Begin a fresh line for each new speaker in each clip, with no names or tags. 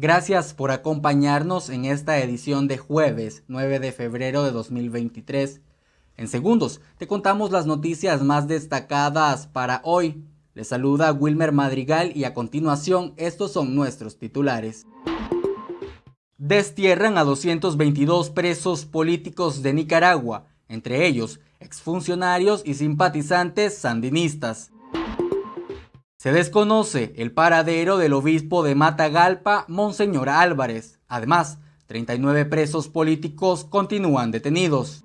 Gracias por acompañarnos en esta edición de jueves 9 de febrero de 2023. En segundos te contamos las noticias más destacadas para hoy. Les saluda Wilmer Madrigal y a continuación estos son nuestros titulares. Destierran a 222 presos políticos de Nicaragua, entre ellos exfuncionarios y simpatizantes sandinistas. Se desconoce el paradero del obispo de Matagalpa, Monseñor Álvarez. Además, 39 presos políticos continúan detenidos.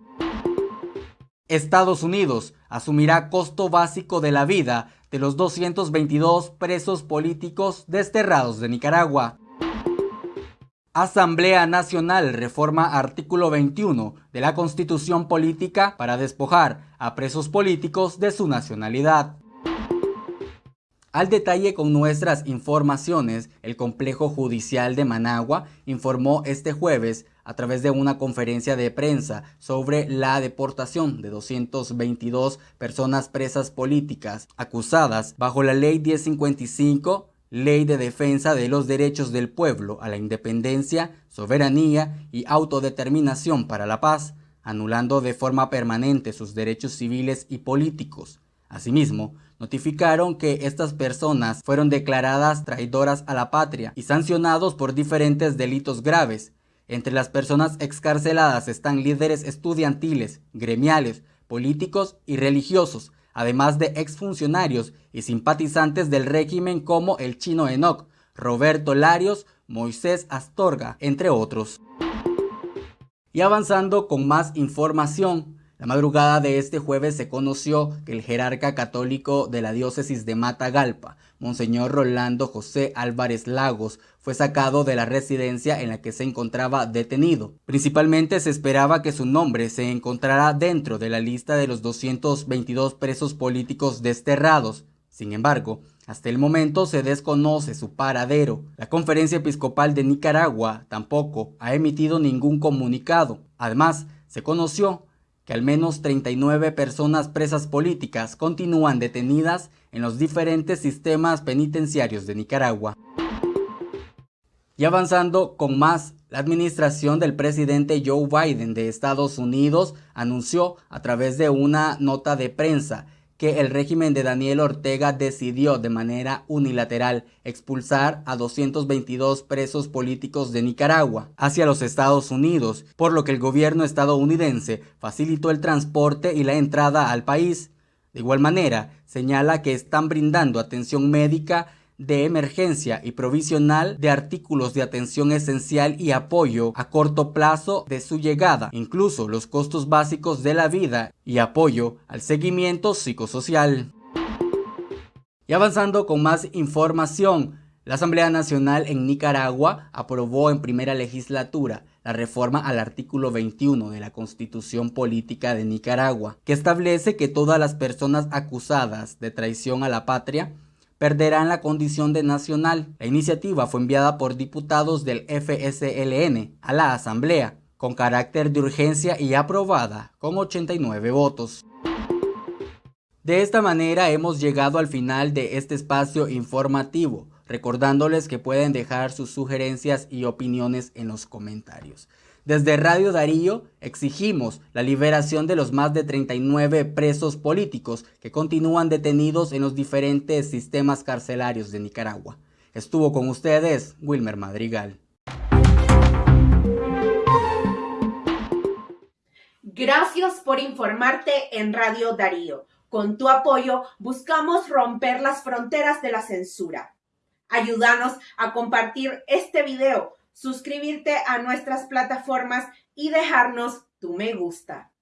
Estados Unidos asumirá costo básico de la vida de los 222 presos políticos desterrados de Nicaragua. Asamblea Nacional reforma artículo 21 de la Constitución Política para despojar a presos políticos de su nacionalidad. Al detalle con nuestras informaciones, el Complejo Judicial de Managua informó este jueves a través de una conferencia de prensa sobre la deportación de 222 personas presas políticas acusadas bajo la Ley 1055, Ley de Defensa de los Derechos del Pueblo a la Independencia, Soberanía y Autodeterminación para la Paz, anulando de forma permanente sus derechos civiles y políticos. Asimismo, notificaron que estas personas fueron declaradas traidoras a la patria y sancionados por diferentes delitos graves. Entre las personas excarceladas están líderes estudiantiles, gremiales, políticos y religiosos, además de exfuncionarios y simpatizantes del régimen como el chino Enoch, Roberto Larios, Moisés Astorga, entre otros. Y avanzando con más información, la madrugada de este jueves se conoció que el jerarca católico de la diócesis de Matagalpa, Monseñor Rolando José Álvarez Lagos, fue sacado de la residencia en la que se encontraba detenido. Principalmente se esperaba que su nombre se encontrara dentro de la lista de los 222 presos políticos desterrados. Sin embargo, hasta el momento se desconoce su paradero. La Conferencia Episcopal de Nicaragua tampoco ha emitido ningún comunicado. Además, se conoció que al menos 39 personas presas políticas continúan detenidas en los diferentes sistemas penitenciarios de Nicaragua. Y avanzando con más, la administración del presidente Joe Biden de Estados Unidos anunció a través de una nota de prensa que el régimen de Daniel Ortega decidió de manera unilateral expulsar a 222 presos políticos de Nicaragua hacia los Estados Unidos, por lo que el gobierno estadounidense facilitó el transporte y la entrada al país. De igual manera, señala que están brindando atención médica de emergencia y provisional de artículos de atención esencial y apoyo a corto plazo de su llegada, incluso los costos básicos de la vida y apoyo al seguimiento psicosocial. Y avanzando con más información, la Asamblea Nacional en Nicaragua aprobó en primera legislatura la reforma al artículo 21 de la Constitución Política de Nicaragua, que establece que todas las personas acusadas de traición a la patria perderán la condición de nacional. La iniciativa fue enviada por diputados del FSLN a la Asamblea con carácter de urgencia y aprobada con 89 votos. De esta manera hemos llegado al final de este espacio informativo, recordándoles que pueden dejar sus sugerencias y opiniones en los comentarios. Desde Radio Darío exigimos la liberación de los más de 39 presos políticos que continúan detenidos en los diferentes sistemas carcelarios de Nicaragua. Estuvo con ustedes Wilmer Madrigal.
Gracias por informarte en Radio Darío. Con tu apoyo buscamos romper las fronteras de la censura. Ayúdanos a compartir este video suscribirte a nuestras plataformas y dejarnos tu me gusta.